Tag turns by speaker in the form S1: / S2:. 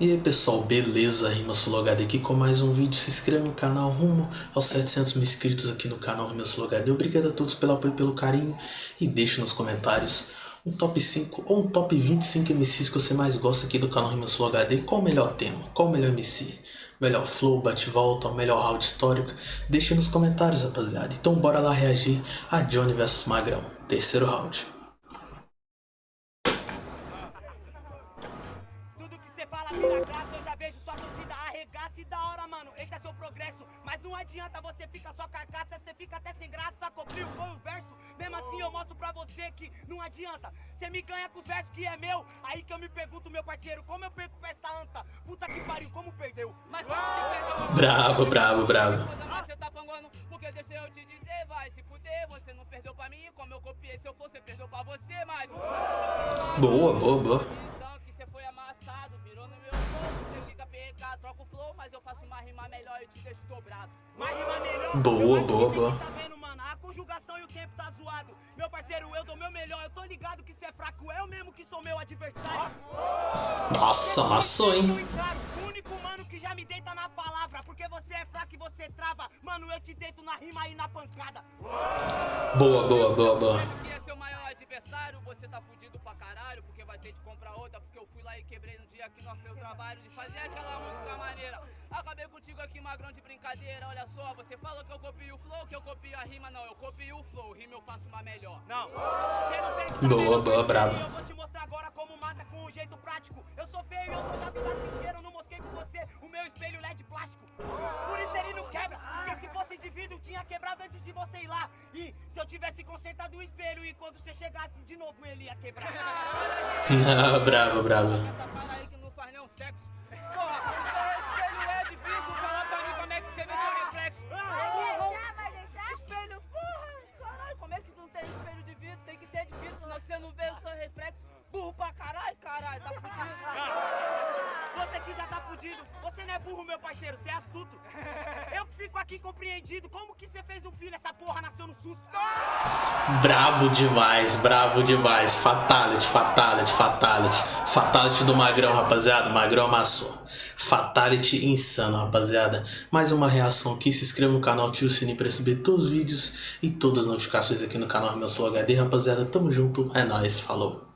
S1: E aí pessoal, beleza? Rima Sulogade aqui com mais um vídeo. Se inscreva no canal rumo aos 700 mil inscritos aqui no canal Rima Sulogade. Obrigado a todos pelo apoio pelo carinho. E deixe nos comentários um top 5 ou um top 25 MCs que você mais gosta aqui do canal Rima Sulogade. Qual o melhor tema? Qual o melhor MC? Melhor flow, bate-volta, melhor round histórico? Deixe nos comentários rapaziada. Então bora lá reagir a Johnny vs Magrão. Terceiro round.
S2: Vira graça, eu já vejo sua torcida arregaça e da hora, mano, esse é seu progresso. Mas não adianta, você fica só carcaça, você fica até sem graça. Cobriu, foi o verso, mesmo assim eu mostro pra você que não adianta. Você me ganha com os versos que é meu, aí que eu me pergunto, meu parceiro, como eu perco pra essa anta? Puta que pariu, como perdeu? Mas como perdeu?
S1: Bravo, bravo, bravo.
S3: Você tá panguando, porque deixa eu te dizer, vai se fuder, você não perdeu pra mim, como eu copiei, se eu fosse, perdeu pra você, mas...
S1: Boa, boa, boa.
S3: Troca o flow, mas eu faço uma rima melhor e te deixo dobrado.
S2: Uma rima melhor?
S1: Boa, boa, boa.
S2: Tá vendo, mano? A conjugação e o tempo tá zoado. Meu parceiro, eu dou meu melhor. Eu tô ligado que cê é fraco, é eu mesmo que sou meu adversário.
S1: Nossa, amassou, hein?
S2: O único mano que já me deita na palavra. Porque você é fraco e você trava. Mano, eu te deito na rima e na pancada.
S1: Boa, boa, boa, boa.
S3: Adversário, você tá fudido pra caralho. Porque vai ter que comprar outra. Porque eu fui lá e quebrei no dia que nós fez o trabalho de fazer aquela música maneira. Acabei contigo aqui, magrão de brincadeira. Olha só, você falou que eu copio o flow, que eu copio a rima. Não, eu copio o flow, rima eu faço uma melhor.
S2: Não, você não fez
S1: Boa, boa, brava.
S2: De você. E se eu tivesse consertado o espelho e quando você chegasse de novo, ele ia quebrar.
S1: Não, bravo, bravo.
S3: Essa fala aí que não faz nenhum sexo. Porra, você não vê o seu reflexo? Burro pra caralho, caralho, tá fudido.
S2: Você aqui já tá fudido. Você não é burro, meu parceiro, você é astuto. Fico aqui compreendido. Como que você fez um filho, essa porra nasceu no susto?
S1: Brabo demais, brabo demais. Fatality, fatality, fatality. Fatality do Magrão, rapaziada. Magrão amassou. Fatality insano, rapaziada. Mais uma reação aqui. Se inscreva no canal, ative o sininho para receber todos os vídeos e todas as notificações aqui no canal Meu Sou HD, rapaziada. Tamo junto, é nóis, falou.